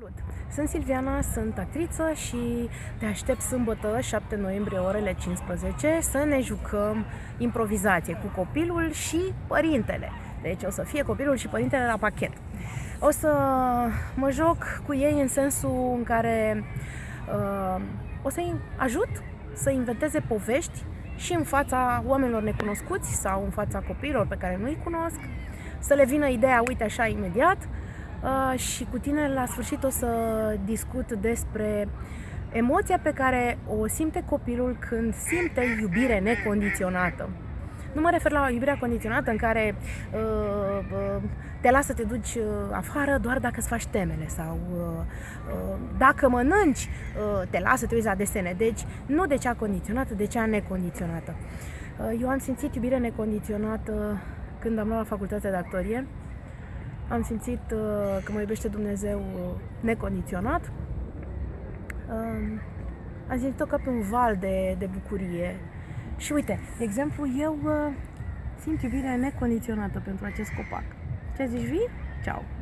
Salut! Sunt Silviana, sunt actriță și te aștept sâmbătă, 7 noiembrie, orele 15, să ne jucăm improvizație cu copilul și părintele. Deci o să fie copilul și părintele la pachet. O să mă joc cu ei în sensul în care uh, o să-i ajut să inventeze povești și în fața oamenilor necunoscuți sau în fața copiilor pe care nu-i cunosc, să le vină ideea, uite așa, imediat, Uh, și cu tine la sfârșit o să discut despre emoția pe care o simte copilul când simte iubire necondiționată. Nu mă refer la iubirea condiționată în care uh, uh, te lasă să te duci uh, afară doar dacă îți faci temele sau uh, uh, dacă mănânci, uh, te lasă să te uiți la desene. Deci nu de cea condiționată, de cea necondiționată. Uh, eu am simțit iubire necondiționată când am luat la facultatea de actorie am simțit uh, că mă iubește Dumnezeu uh, necondiționat. Uh, am simțit-o ca pe un val de, de bucurie. Și uite, de exemplu, eu uh, simt iubirea necondiționată pentru acest copac. Ce zici, vii? Ciao!